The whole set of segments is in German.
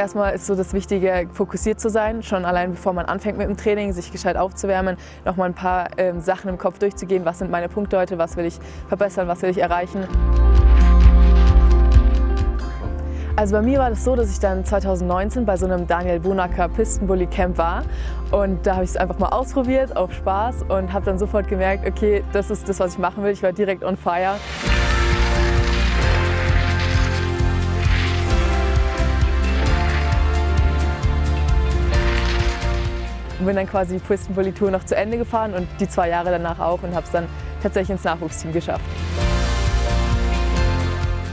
Erstmal ist so das Wichtige, fokussiert zu sein, schon allein bevor man anfängt mit dem Training, sich gescheit aufzuwärmen, nochmal ein paar ähm, Sachen im Kopf durchzugehen, was sind meine Punkte heute, was will ich verbessern, was will ich erreichen. Also bei mir war das so, dass ich dann 2019 bei so einem Daniel Bunacker Pistenbully Camp war und da habe ich es einfach mal ausprobiert auf Spaß und habe dann sofort gemerkt, okay, das ist das, was ich machen will. Ich war direkt on fire. und bin dann quasi die Pistenbully Tour noch zu Ende gefahren und die zwei Jahre danach auch und habe es dann tatsächlich ins Nachwuchsteam geschafft.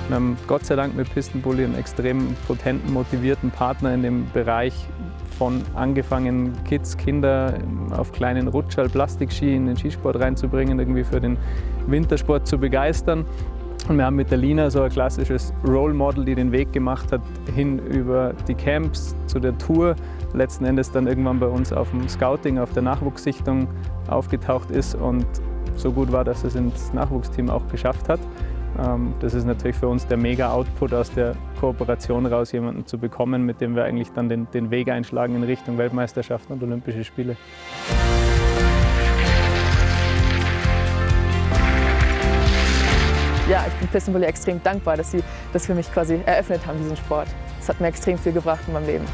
Wir haben Gott sei Dank mit Pistenbully einen extrem potenten, motivierten Partner in dem Bereich von angefangen Kids, Kinder auf kleinen Rutschall, Plastikski in den Skisport reinzubringen, irgendwie für den Wintersport zu begeistern. Und wir haben mit der Lina so ein klassisches Role Model, die den Weg gemacht hat, hin über die Camps zu der Tour, letzten Endes dann irgendwann bei uns auf dem Scouting, auf der Nachwuchssichtung aufgetaucht ist und so gut war, dass es ins Nachwuchsteam auch geschafft hat. Ähm, das ist natürlich für uns der Mega-Output aus der Kooperation raus, jemanden zu bekommen, mit dem wir eigentlich dann den, den Weg einschlagen in Richtung Weltmeisterschaften und Olympische Spiele. Ja, ich bin Pistenvolley extrem dankbar, dass sie das für mich quasi eröffnet haben, diesen Sport. Das hat mir extrem viel gebracht in meinem Leben.